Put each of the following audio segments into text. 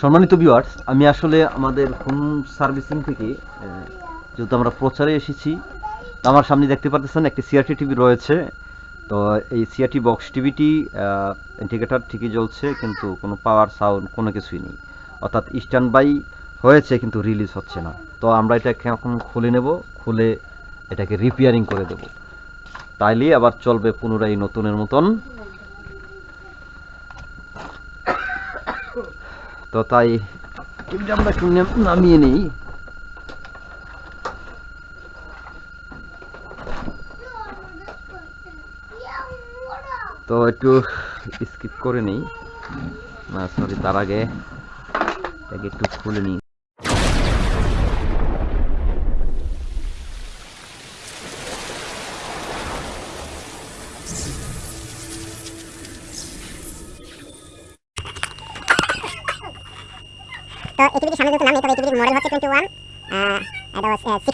সম্মানিত ভিউয়ার্স আমি আসলে আমাদের হোম সার্ভিসিং থেকে যেহেতু আমরা প্রচারে এসেছি, আমার সামনে দেখতে পাচ্ছেন একটি সিআরটি টিভি রয়েছে। তো এই সিআরটি বক্স টিভিটি ইন্ডিকেটার ঠিকই জ্বলছে, কিন্তু কোনো পাওয়ার সাউন্ড কোনো কিছুই নেই। অর্থাৎ স্ট্যান্ড বাই হয়েছে, কিন্তু রিলিজ হচ্ছে না। তো আমরা এটাকে এখন খুলে নেব, খুলে এটাকে রিপেয়ারিং করে দেব। তাইলে আবার চলবে পুনরায় নতুনের মতন। তো তাই টিভিটা আমরা একটু নাম- নামিয়ে নিই তো একটু স্কিপ করে নিই না সরি তার আগে এটাকে একটু খুলে নিই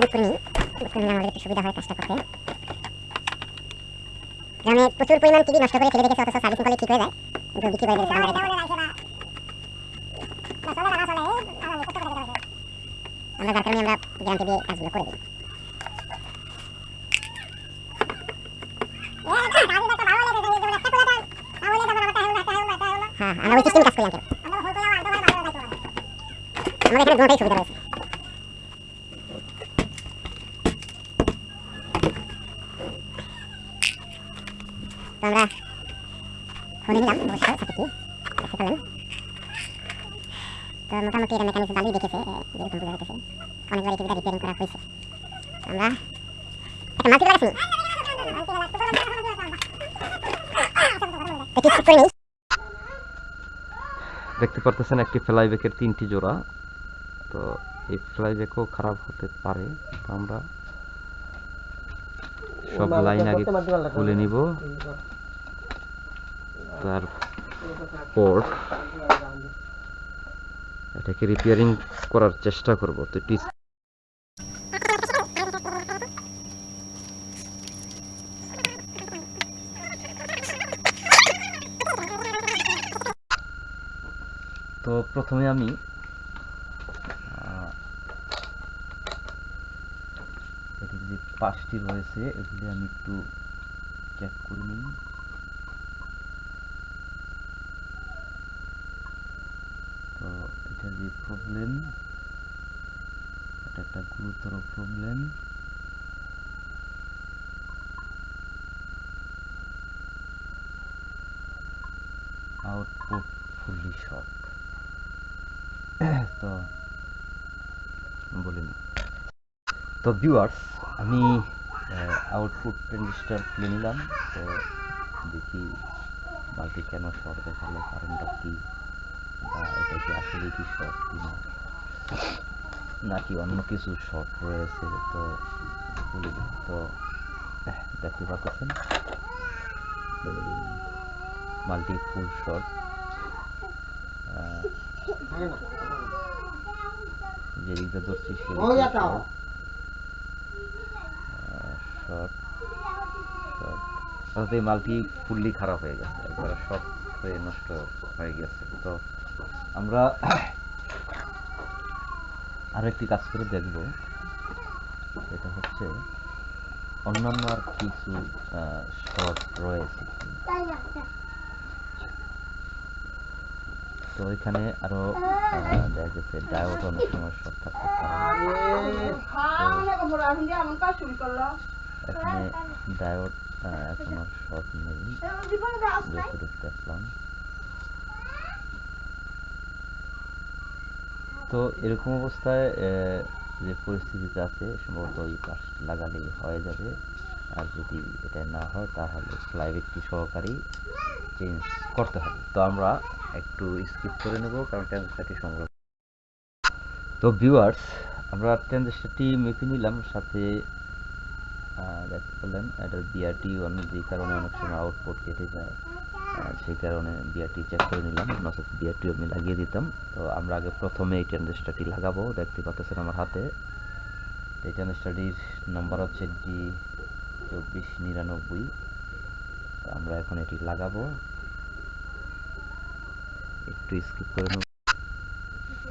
দিন। একটু উবুট করে নিই উবুট করে নিলে আমাদের একটু সুবিধা হয় কাজটা করতে। গ্রামে প্রচুর পরিমাণ টিভি নষ্ট করে ফেলে রেখেছে অথচ সার্ভিসিং করলে ঠিক হয়ে যায়। কিন্তু বিক্রি করে দিয়েছে আমরা যার কারণে আমরা কাজগুলো করে দিই। হ্যাঁ আমরা ওই সিস্টেমে কাজ করি আমাদের এখানে দুটোই সুবিধা রয়েছে তো আমরা নিলাম অবশ্যই সাথে কি তো মোটামুটি এটা মেকানিক্স ভালোই দেখেছে যেরকম বোঝা যাইতেছে অনেকবার রিপেয়ারিং করা হয়েছে আমরা একটা মাল্টি দেখতে পারতেছেন একটি ফ্লাইব্যাকের তিনটি জোড়া। তো এই ফ্লাইব্যাকও খারাপ হতে পারে। তো আমরা সব লাইন আগে খুলে নিব। তারপর এটাকে রিপেয়ারিং করার চেষ্টা করব। তো একটু তো প্রথমে আমি পাশটি রয়েছে, এগুলি আমি একটু চেক করে নিই তো এটা যে প্রবলেম এটা একটা গুরুতর প্রবলেম আউটপুট ফুললি শর্ট তো বলিনি তো ভিউয়ার্স আমি আউটপুট রেজিস্টার খুলে নিলাম। তো দেখি বালতি কেন শর্ট দেখাল, কারণটা কি? বা এটা কি আসলে কি শর্ট কিনা নাকি অন্য কিছু শর্ট রয়েছে তো বলে দিই। তো দেখতে পাচ্ছেন? মাল্টি ফুল শর্ট যে দিকটা ধরছি সে শর্ট শর্ট অর্থাৎ এই মালটি ফুললি খারাপ হয়ে গেছে। একবার শর্ট হয়ে নষ্ট হয়ে গেছে। তো আমরা আরেকটি কাজ করে দেখব। এটা হচ্ছে অন্যান্য আর কিছু শর্ট রয়েছে তো এখানে আরও দেখা গেছে ডায়োড অনেক সময় শর্ট থাকতে এখানে ডায়োড এখন শর্ট নেই। দেখলাম তো এরকম অবস্থায় যে পরিস্থিতিতে আছে, সম্ভবত এই পাশ লাগালেই হয়ে যাবে। আর যদি এটা না হয়, তাহলে ফ্লাইব্যাকটি সহকারেই চেঞ্জ করতে হবে। তো আমরা একটু স্কিপ করে নেব, কারণ ট্রানজিস্টারটি সংগ্রহ তো ভিউয়ার্স আমরা ট্রানজিস্টারটি মেপে নিলাম, সাথে দেখতে পেলেন এটার বিআরটি অন্য যে কারণে অনেক সময় আউটপুট কেটে যায়। সেই কারণে বিআরটি চেক করে নিলাম, নচেত বিআরটি আমি লাগিয়ে দিতাম। তো আমরা আগে প্রথমে এই ট্রানজিস্টারটি লাগাবো, দেখতে পাচ্ছেন আমার হাতে। এই ট্রানজিস্টারটির নাম্বার হচ্ছে ডি চব্বিশ নিরানব্বই। আমরা এখন এটি লাগাবো। একটু স্কিপ করে নেব।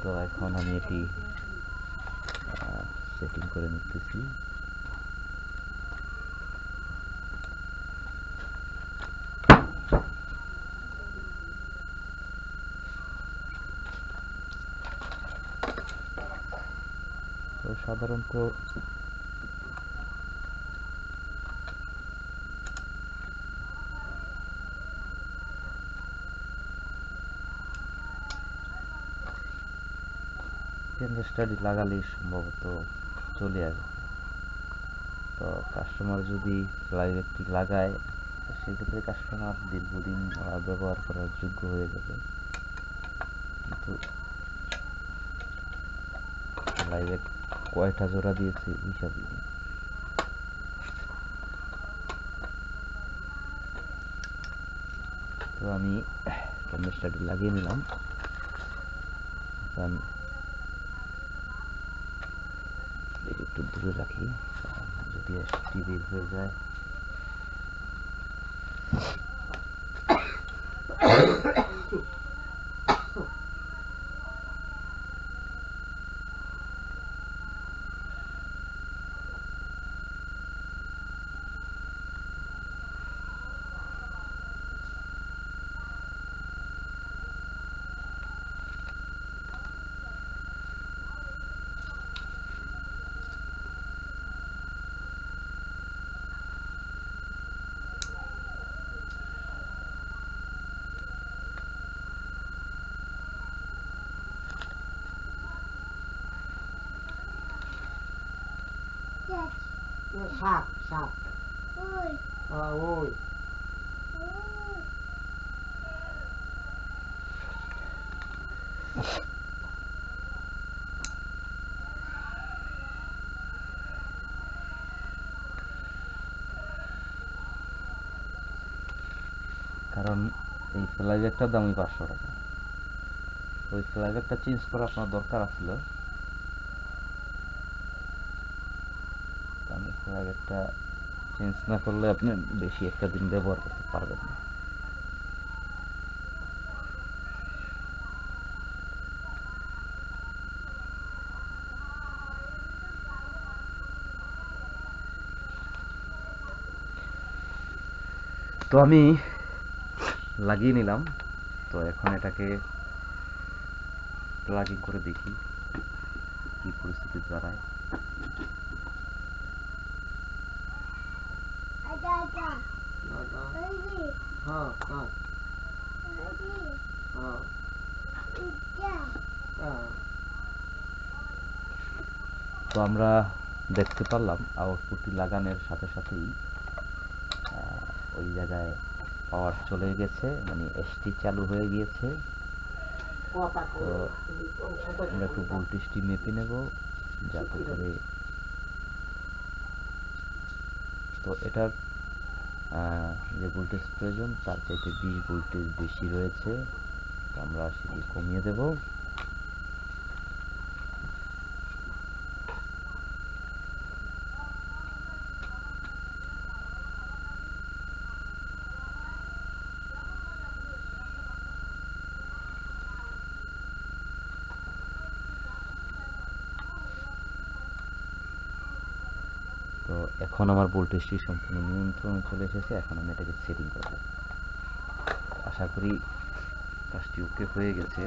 তো এখন আমি এটি সেটিং করে নিতেছি তো সাধারণত স্টাডি লাগালেই সম্ভবত চলে আসবে। তো কাস্টমার যদি লাইভ একটি লাগায় সেক্ষেত্রে কাস্টমার দীর্ঘদিন ব্যবহার করার যোগ্য হয়ে যাবে। কিন্তু লাইভে কয়টা জোড়া দিয়েছি হিসাব নেই তো আমি ক্যামেরাটি লাগিয়ে নিলাম। এখন একটু দূরে রাখি যদি বের হয়ে যায়। সাপ সাপ। হ্যাঁ ওই। কারণ এই ফ্লাইব্যাগটার দামই পাঁচশো টাকা। ওই ফ্লাইব্যাগটা চেঞ্জ করা আপনার দরকার আছিল? কারণ চেঞ্জ না করলে আপনি বেশি একটা দিন ব্যবহার করতে পারবেন না। তো আমি লাগিয়ে নিলাম। তো এখন এটাকে প্লাগিং করে দেখি কি পরিস্থিতি দাঁড়ায় তো আমরা দেখতে পারলাম আউটপুটটি লাগানোর সাথে সাথেই ওই জায়গায় পাওয়ার চলে গেছে মানে এসটি চালু হয়ে গিয়েছে। তো আমরা একটু ভোল্টেজটি মেপে নেব যাতে করে তো আহ, যে ভোল্টেজ প্রয়োজন তার চাইতে বিশ ভোল্টেজ বেশি রয়েছে। আমরা সেটি কমিয়ে দেব। তো এখন আমার ভোল্টেজটি সম্পূর্ণ নিয়ন্ত্রণ চলে এসেছে, এখন আমি এটাকে সেটিং করব আশা করি কাজটি ওকে হয়ে গেছে।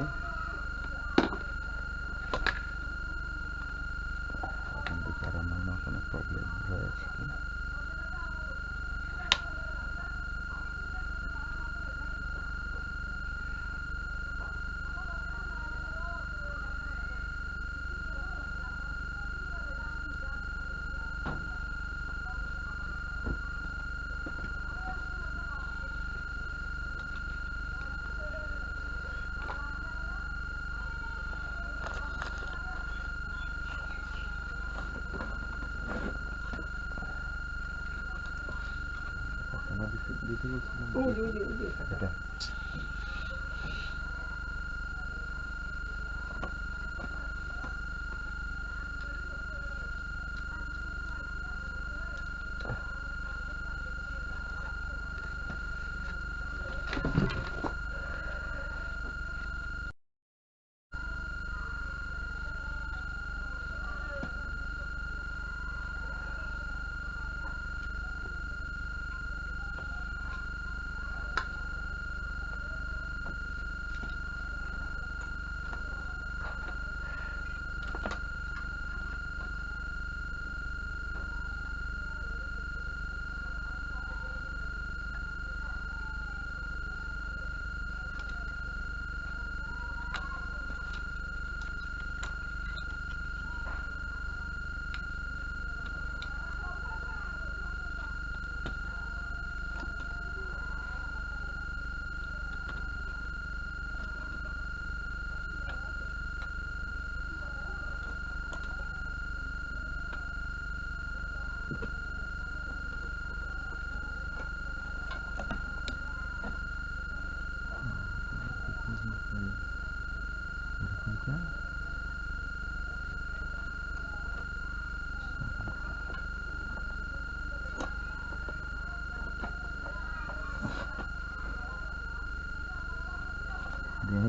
কি বলছিলাম ওই যে, ওই যে, ওই যে, এটা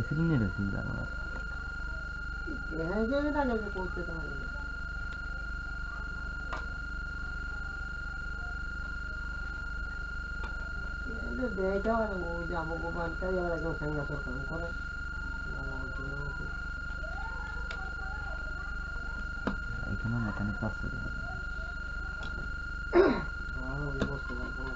দেখাইছিলেন এটা কি আমার হ্যাঁ, যে এটা নাকি করতে তো হবে। এটা দেয়টা হয় না, ওই যে আমাকে বাড়িটাই আবার একদম সাংঘাতিক কাম করে। এখানে মেকানিক আছে হ্যাঁ, ওই বসতে পারব না।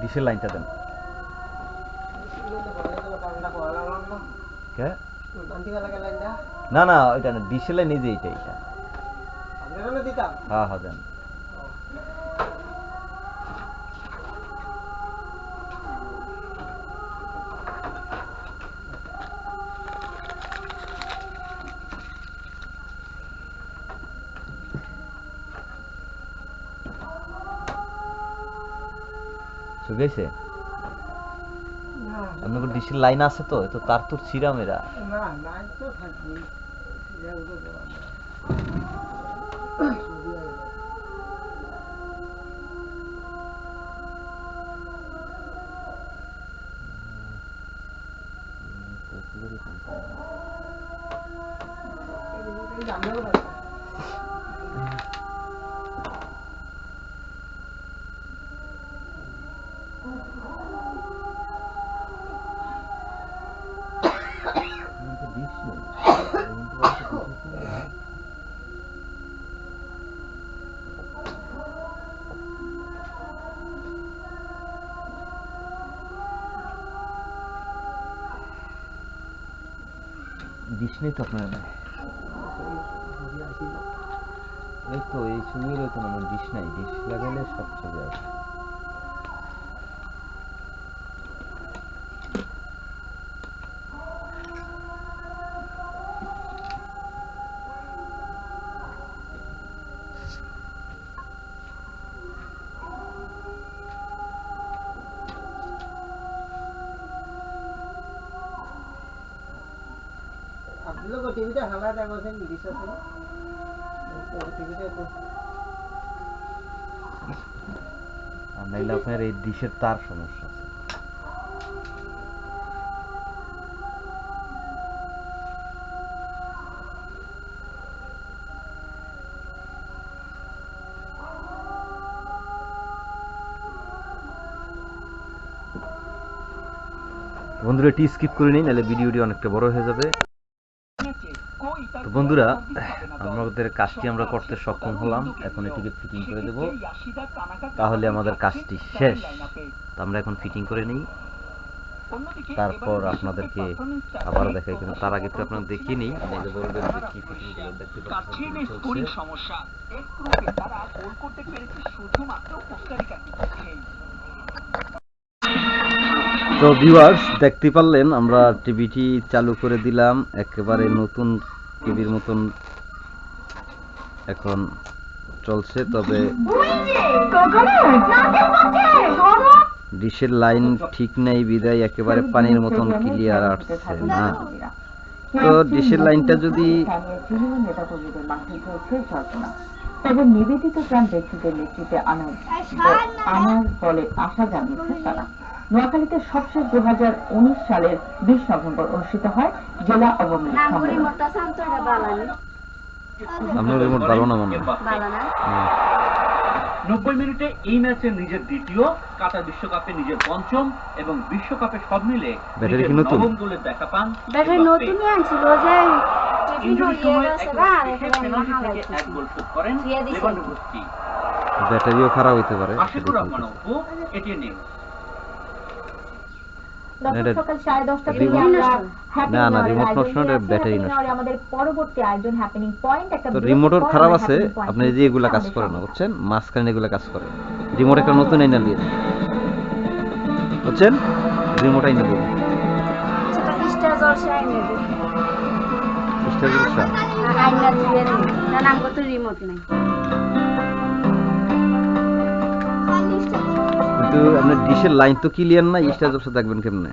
ডিশের লাইনটা দেন। না না ওইটা না ডিশের লাইন এই যে এইটা এইটা। দিতাম। হ্যাঁ হ্যাঁ দেন। ছবি আপনার না লাইন আছে তো তো তার তোর ছিড়া মেরা। না তো থাকবি ডিশ নেই ডিশ নেই তো আপনার ছবি আসিল। এই তো এই ছবিগুলো তো আমার ডিশ নাই ডিশ লাগাইলে সব ছবি আসে এই ডিশের তার সমস্যা বন্ধুরা এটি স্কিপ করে নিন, নাহলে ভিডিওটি অনেকটা বড় হয়ে যাবে। বন্ধুরা আমাদের কাজটি আমরা করতে সক্ষম হলাম। এখন এটিকে ফিটিং করে দেব। তাহলে আমাদের কাজটি শেষ। তো আমরা এখন ফিটিং করে নিই। তারপর আপনাদেরকে আবার দেখাই কিন্তু তার আগে তো আপনারা দেখিয়ে নিই। বলবেন যে কি ফিটিং করবেন দেখতে পাচ্ছেন কি চলছে। সমস্যা। এক গ্রুপে তারা গোল করতে পেরেছে শুধুমাত্র কোস্টারিকার তো ভিউয়ার্স দেখতে পারলেন আমরা টিভিটি চালু করে দিলাম। একেবারে নতুন টিভির মতন এখন চলছে তবে ডিশের লাইন ঠিক নেই বিদায় একেবারে পানির মতন ক্লিয়ার আসছে না। তো ডিশের লাইনটা যদি তবে নিবেদিত প্রাণ ব্যক্তিদের নেতৃত্বে আনার আনার বলে আশা জানিয়েছে তারা। নোয়াখালীতে সবশেষ দু হাজার উনিশ সালের বিশ নভেম্বর অনুষ্ঠিত হয় জেলা আওয়ামী লীগ। নব্বই মিনিটে এই ম্যাচে নিজের দ্বিতীয় কাতার বিশ্বকাপে নিজের পঞ্চম এবং বিশ্বকাপে সব মিলে? নবম গোলের দেখা পান ব্যাটারি নতুনই আনছিল যে ব্যাটারিও খারাপ হইতে পারে আশিকুর রহমান অপু এটিএন নিউজ দর্শক এটা- সকাল সাড়ে দশটা থেকে রিমোট- আমরা হ্যাপি না, না, রিমোট নষ্ট না, নিয়ে। ব্যাটারি নষ্ট। আমাদের পরবর্তী আয়োজন হ্যাপেনিং পয়েন্ট একটা তো বিরতির রিমোটের খারাপ আছে আপনি যে এগুলা কাজ করেন না বুঝছেন মাঝখানে এগুলা কাজ করে রিমোট একটা নতুন আইনা দিন। বুঝছেন রিমোট আইনা দিয়ে স্টার জলসা আইনে দে স্টার জলসা। আইনা দিয়ে না নাম তো রিমোট নাই কিন্তু আপনার ডিশের লাইন তো ক্লিয়ার না স্টার জবসা দেখবেন কেমনে?